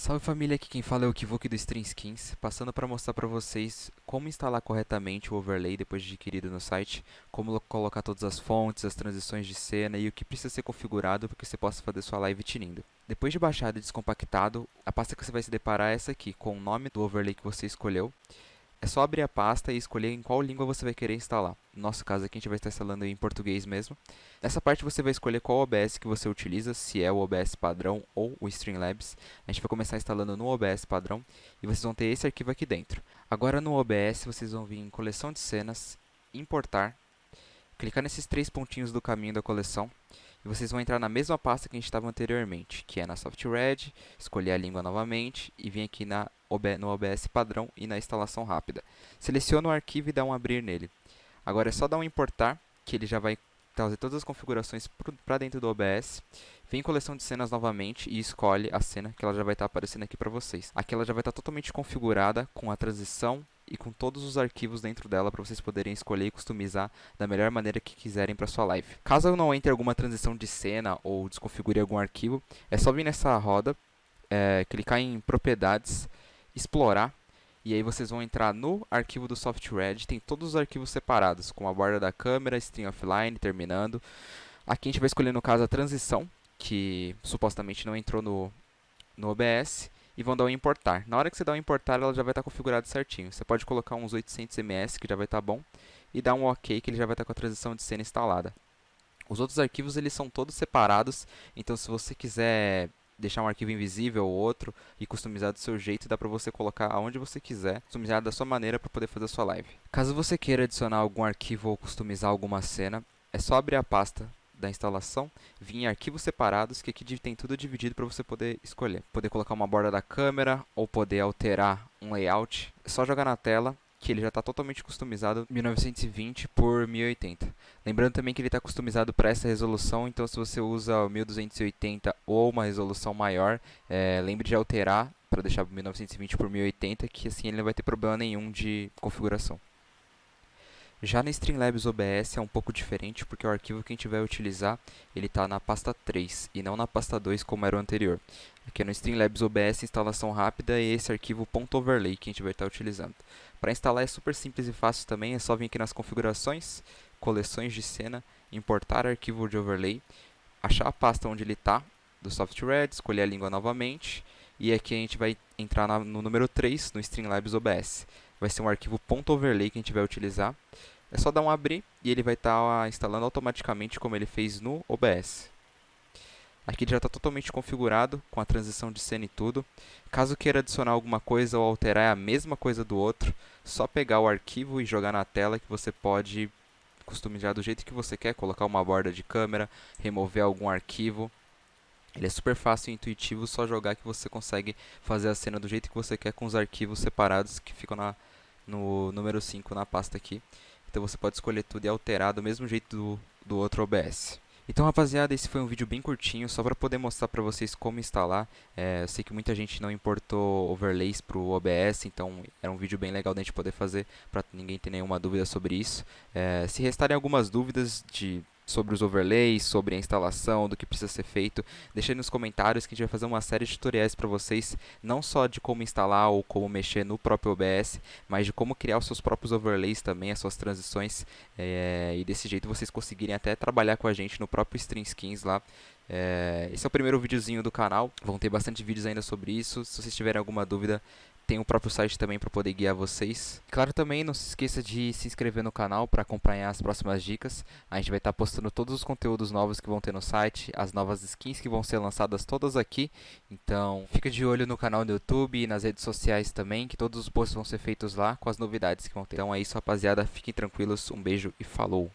Salve família, aqui quem fala é o Kivuk do Stream Skins, passando para mostrar para vocês como instalar corretamente o overlay depois de adquirido no site, como colocar todas as fontes, as transições de cena e o que precisa ser configurado para que você possa fazer sua live tinindo. Depois de baixado e descompactado, a pasta que você vai se deparar é essa aqui, com o nome do overlay que você escolheu. É só abrir a pasta e escolher em qual língua você vai querer instalar. No nosso caso aqui a gente vai estar instalando em português mesmo. Nessa parte você vai escolher qual OBS que você utiliza, se é o OBS padrão ou o Streamlabs. A gente vai começar instalando no OBS padrão e vocês vão ter esse arquivo aqui dentro. Agora no OBS vocês vão vir em coleção de cenas, importar, clicar nesses três pontinhos do caminho da coleção e vocês vão entrar na mesma pasta que a gente estava anteriormente, que é na SoftRed, escolher a língua novamente e vir aqui na no OBS padrão e na instalação rápida. Seleciona o arquivo e dá um abrir nele. Agora é só dar um importar, que ele já vai trazer todas as configurações para dentro do OBS. Vem em coleção de cenas novamente e escolhe a cena que ela já vai estar tá aparecendo aqui para vocês. Aqui ela já vai estar tá totalmente configurada com a transição e com todos os arquivos dentro dela para vocês poderem escolher e customizar da melhor maneira que quiserem para sua live. Caso não entre alguma transição de cena ou desconfigure algum arquivo, é só vir nessa roda, é, clicar em propriedades, explorar e aí vocês vão entrar no arquivo do SoftRed, tem todos os arquivos separados, com a borda da câmera, string offline, terminando. Aqui a gente vai escolher no caso a transição, que supostamente não entrou no, no OBS e vão dar o um importar. Na hora que você dá o um importar, ela já vai estar configurada certinho. Você pode colocar uns 800 ms, que já vai estar bom, e dar um OK, que ele já vai estar com a transição de cena instalada. Os outros arquivos eles são todos separados, então se você quiser deixar um arquivo invisível ou outro e customizar do seu jeito, dá para você colocar aonde você quiser, customizar da sua maneira para poder fazer a sua live. Caso você queira adicionar algum arquivo ou customizar alguma cena, é só abrir a pasta da instalação, em arquivos separados, que aqui tem tudo dividido para você poder escolher. Poder colocar uma borda da câmera ou poder alterar um layout. É só jogar na tela que ele já está totalmente customizado 1920 por 1080. Lembrando também que ele está customizado para essa resolução, então se você usa 1280 ou uma resolução maior, é, lembre de alterar para deixar 1920 por 1080, que assim ele não vai ter problema nenhum de configuração. Já no Streamlabs OBS é um pouco diferente, porque o arquivo que a gente vai utilizar, ele está na pasta 3 e não na pasta 2 como era o anterior. Aqui no Streamlabs OBS instalação rápida e esse arquivo .overlay que a gente vai estar utilizando. Para instalar é super simples e fácil também, é só vir aqui nas configurações, coleções de cena, importar arquivo de overlay, achar a pasta onde ele está, do SoftRed, escolher a língua novamente, e aqui a gente vai entrar na, no número 3, no Streamlabs OBS vai ser um arquivo .overlay que a gente vai utilizar. É só dar um abrir e ele vai estar tá instalando automaticamente como ele fez no OBS. Aqui já está totalmente configurado com a transição de cena e tudo. Caso queira adicionar alguma coisa ou alterar é a mesma coisa do outro, só pegar o arquivo e jogar na tela que você pode customizar do jeito que você quer, colocar uma borda de câmera, remover algum arquivo. Ele é super fácil e intuitivo, só jogar que você consegue fazer a cena do jeito que você quer com os arquivos separados que ficam na, no número 5 na pasta aqui. Então você pode escolher tudo e alterar do mesmo jeito do, do outro OBS. Então rapaziada, esse foi um vídeo bem curtinho, só para poder mostrar para vocês como instalar. É, eu sei que muita gente não importou overlays para o OBS, então era um vídeo bem legal da gente poder fazer, para ninguém ter nenhuma dúvida sobre isso. É, se restarem algumas dúvidas de sobre os overlays, sobre a instalação, do que precisa ser feito. Deixe aí nos comentários que a gente vai fazer uma série de tutoriais para vocês, não só de como instalar ou como mexer no próprio OBS, mas de como criar os seus próprios overlays também, as suas transições, é, e desse jeito vocês conseguirem até trabalhar com a gente no próprio Stream Skins lá. É, esse é o primeiro videozinho do canal, vão ter bastante vídeos ainda sobre isso. Se vocês tiverem alguma dúvida, tem o próprio site também para poder guiar vocês. Claro também, não se esqueça de se inscrever no canal para acompanhar as próximas dicas. A gente vai estar tá postando todos os conteúdos novos que vão ter no site, as novas skins que vão ser lançadas todas aqui. Então, fica de olho no canal do YouTube e nas redes sociais também, que todos os posts vão ser feitos lá com as novidades que vão ter. Então é isso, rapaziada. Fiquem tranquilos. Um beijo e falou!